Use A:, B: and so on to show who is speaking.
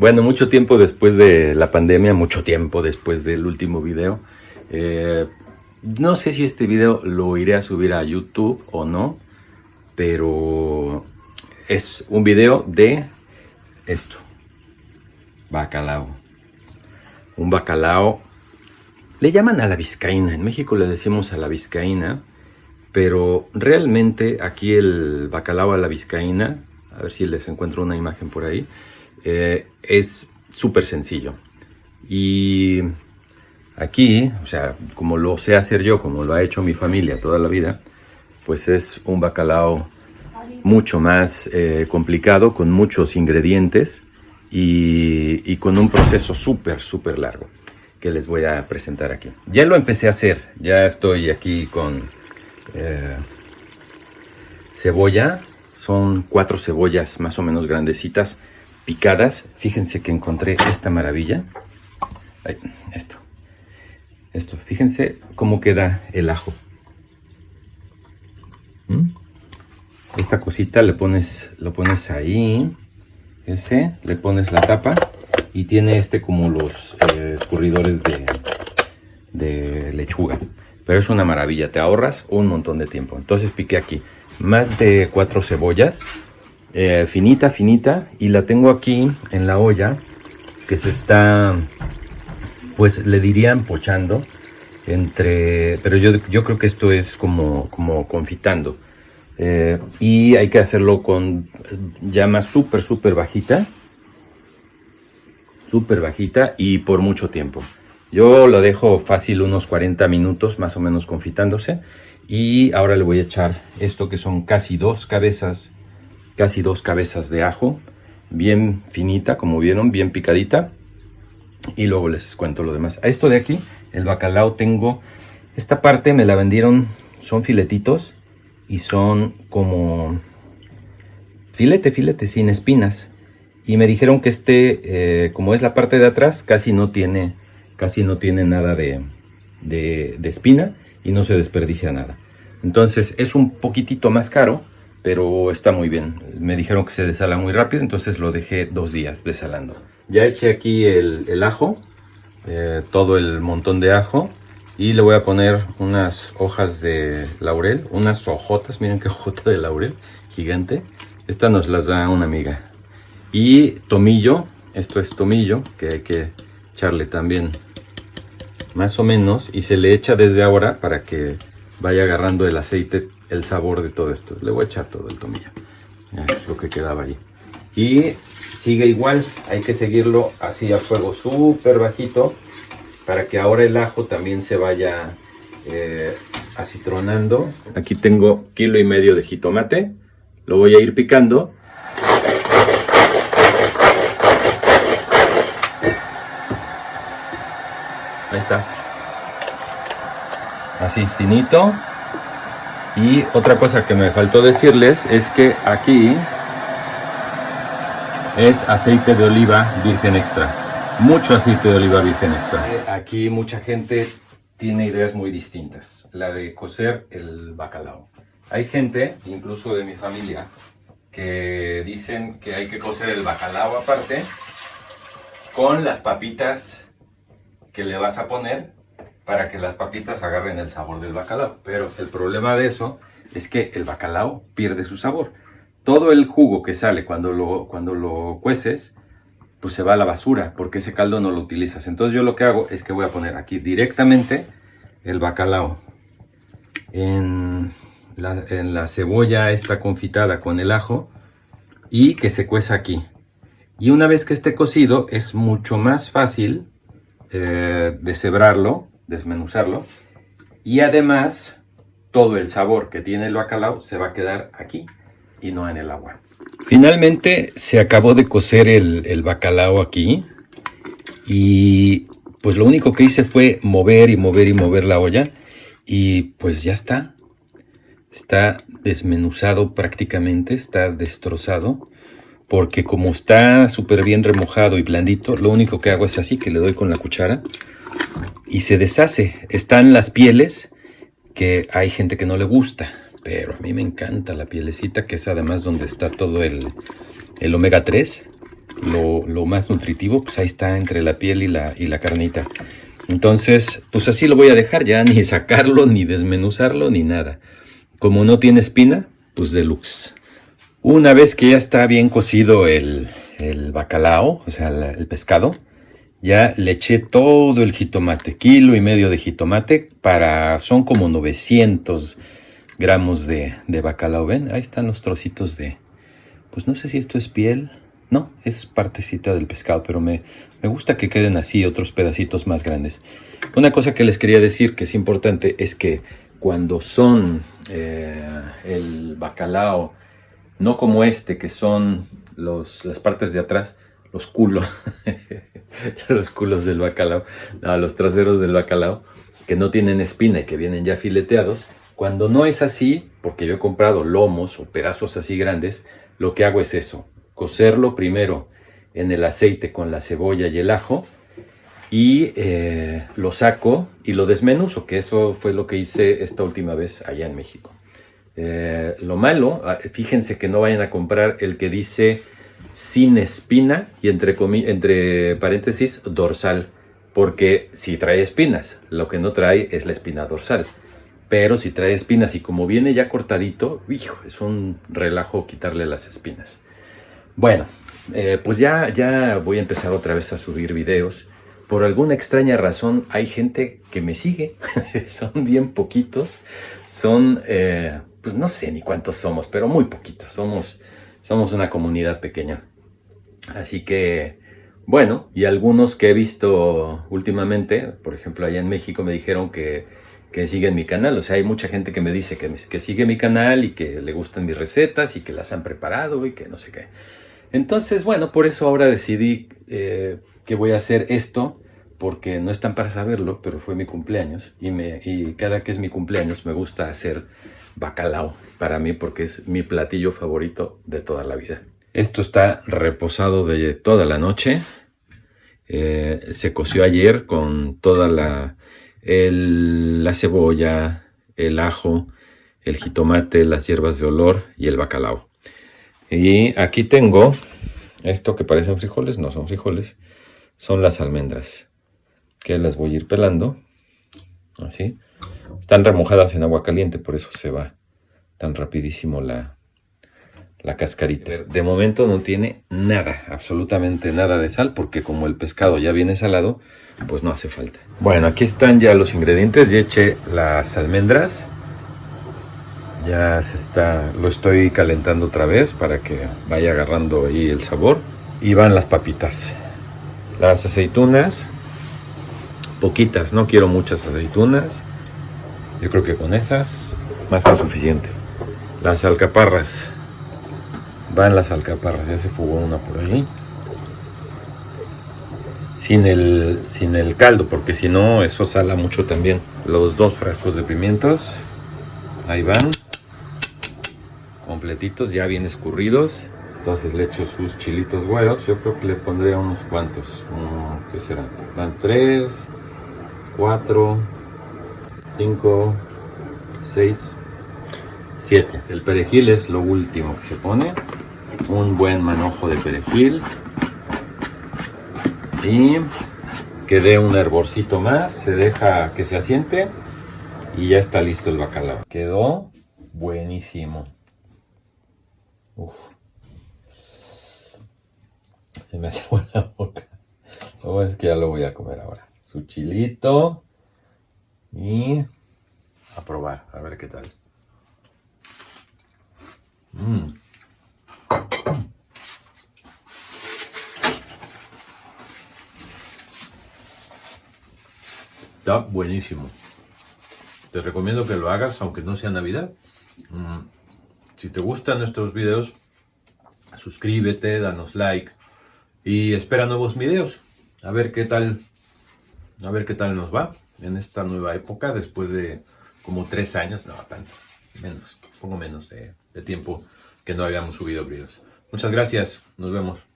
A: Bueno, mucho tiempo después de la pandemia, mucho tiempo después del último video. Eh, no sé si este video lo iré a subir a YouTube o no, pero es un video de esto, bacalao. Un bacalao, le llaman a la vizcaína, en México le decimos a la vizcaína, pero realmente aquí el bacalao a la vizcaína, a ver si les encuentro una imagen por ahí, eh, es súper sencillo. Y aquí, o sea, como lo sé hacer yo, como lo ha hecho mi familia toda la vida, pues es un bacalao mucho más eh, complicado, con muchos ingredientes y, con un proceso súper, súper largo que les voy a presentar aquí. Ya lo empecé a hacer, ya estoy aquí con eh, cebolla, son cuatro cebollas más o menos grandecitas, picadas. Fíjense que encontré esta maravilla. esto. Esto. Fíjense cómo queda el ajo. ¿Mm? Esta cosita le pones, lo pones ahí. Ese, le pones la tapa y tiene este como los eh, escurridores de, de lechuga. Pero es una maravilla, te ahorras un montón de tiempo. Entonces piqué aquí más de cuatro cebollas eh, finita, finita, y la tengo aquí en la olla que se está, pues le dirían pochando entre, pero yo, yo creo que esto es como, como confitando. Eh, y hay que hacerlo con llama súper, súper bajita. Súper bajita y por mucho tiempo. Yo lo dejo fácil unos 40 minutos más o menos confitándose. Y ahora le voy a echar esto que son casi dos cabezas casi dos cabezas de ajo, bien finita, como vieron, bien picadita. Y luego les cuento lo demás. A esto de aquí, el bacalao tengo, esta parte me la vendieron, son filetitos y son como filete, filete, sin espinas. Y me dijeron que este, eh, como es la parte de atrás, casi no tiene, casi no tiene nada de, de, de espina y no se desperdicia nada. Entonces es un poquitito más caro, pero está muy bien. Me dijeron que se desala muy rápido, entonces lo dejé dos días desalando. Ya eché aquí el, ajo, eh, todo el montón de ajo, y le voy a poner unas hojas de laurel, unas hojotas, miren qué hojota de laurel, gigante. Esta nos las da una amiga. Y tomillo, esto es tomillo, que hay que echarle también más o menos, y se le echa desde ahora para que vaya agarrando el aceite el sabor de todo esto. Le voy a echar todo el tomillo. lo que quedaba ahí. Y sigue igual. Hay que seguirlo así a fuego súper bajito. Para que ahora el ajo también se vaya eh, acitronando. Aquí tengo kilo y medio de jitomate. Lo voy a ir picando. Ahí está. Así finito. Y otra cosa que me faltó decirles es que aquí es aceite de oliva virgen extra. Mucho aceite de oliva virgen extra. Aquí mucha gente tiene ideas muy distintas. La de cocer el bacalao. Hay gente, incluso de mi familia, que dicen que hay que cocer el bacalao aparte con las papitas que le vas a poner para que las papitas agarren el sabor del bacalao. Pero el problema de eso es que el bacalao pierde su sabor. Todo el jugo que sale cuando lo, cuando lo cueces, pues se va a la basura, porque ese caldo no lo utilizas. Entonces yo lo que hago es que voy a poner aquí directamente el bacalao en la, en la cebolla esta confitada con el ajo y que se cueza aquí. Y una vez que esté cocido es mucho más fácil eh, deshebrarlo desmenuzarlo. Y además, todo el sabor que tiene el bacalao se va a quedar aquí y no en el agua. Finalmente se acabó de cocer el, bacalao aquí. Y pues lo único que hice fue mover y mover y mover la olla. Y pues ya está. Está desmenuzado prácticamente, está destrozado. Porque como está súper bien remojado y blandito, lo único que hago es así, que le doy con la cuchara y se deshace. Están las pieles que hay gente que no le gusta, pero a mí me encanta la pielecita, que es además donde está todo el, omega 3. lo, más nutritivo, pues ahí está entre la piel y la, y la carnita. Entonces, pues así lo voy a dejar ya, ni sacarlo, ni desmenuzarlo, ni nada. Como no tiene espina, pues deluxe. Una vez que ya está bien cocido el, bacalao, o sea, el pescado, ya le eché todo el jitomate, kilo y medio de jitomate, para, son como 900 gramos de, de bacalao. ¿Ven? Ahí están los trocitos de, pues no sé si esto es piel, no, es partecita del pescado, pero me, gusta que queden así otros pedacitos más grandes. Una cosa que les quería decir que es importante es que cuando son eh, el bacalao, no como este, que son los, las partes de atrás, los culos, los culos del bacalao, los traseros del bacalao, que no tienen espina y que vienen ya fileteados. Cuando no es así, porque yo he comprado lomos o pedazos así grandes, lo que hago es eso, cocerlo primero en el aceite con la cebolla y el ajo y eh, lo saco y lo desmenuzo, que eso fue lo que hice esta última vez allá en México. Eh, lo malo, ah, fíjense que no vayan a comprar el que dice sin espina y entre, entre paréntesis dorsal, porque si trae espinas, lo que no trae es la espina dorsal. Pero si trae espinas y como viene ya cortadito, hijo, es un relajo quitarle las espinas. Bueno, eh, pues ya, ya voy a empezar otra vez a subir videos. Por alguna extraña razón hay gente que me sigue, son bien poquitos, son, eh, pues no sé ni cuántos somos, pero muy poquitos, somos somos una comunidad pequeña. Así que, bueno, y algunos que he visto últimamente, por ejemplo, allá en México me dijeron que, que siguen mi canal. O sea, hay mucha gente que me dice que, que sigue mi canal y que le gustan mis recetas y que las han preparado y que no sé qué. Entonces, bueno, por eso ahora decidí eh, que voy a hacer esto, porque no están para saberlo, pero fue mi cumpleaños y, me, y cada que es mi cumpleaños me gusta hacer bacalao para mí porque es mi platillo favorito de toda la vida. Esto está reposado de toda la noche. Eh, se coció ayer con toda la, la cebolla, el ajo, el jitomate, las hierbas de olor y el bacalao. Y aquí tengo esto que parecen frijoles, no son frijoles, son las almendras, que las voy a ir pelando, así. Están remojadas en agua caliente, por eso se va tan rapidísimo la, la cascarita. De momento no tiene nada, absolutamente nada de sal, porque como el pescado ya viene salado, pues no hace falta. Bueno, aquí están ya los ingredientes, ya eché las almendras. Ya se está, lo estoy calentando otra vez para que vaya agarrando ahí el sabor. Y van las papitas. Las aceitunas, poquitas, no quiero muchas aceitunas. Yo creo que con esas más que suficiente. Las alcaparras. Van las alcaparras, ya se fugó una por ahí. Sin el, sin el caldo, porque si no, eso sala mucho también. Los dos frascos de pimientos. Ahí van. Completitos, ya bien escurridos. Entonces le echo sus chilitos güeros. Yo creo que le pondría unos cuantos. ¿Qué serán? Van tres, cuatro, 5, 6, 7. El perejil es lo último que se pone. Un buen manojo de perejil. Y que dé un hervorcito más. Se deja que se asiente. Y ya está listo el bacalao. Quedó buenísimo. Uf. Se me hace la boca. Oh, es que ya lo voy a comer ahora. Su chilito y a probar, a ver qué tal. Mm. Está buenísimo. Te recomiendo que lo hagas aunque no sea Navidad. Mm. Si te gustan nuestros videos, suscríbete, danos like y espera nuevos videos. A ver qué tal, a ver qué tal nos va en esta nueva época, después de como tres años, no, tanto, menos, pongo menos de, de tiempo que no habíamos subido videos. Muchas gracias, nos vemos.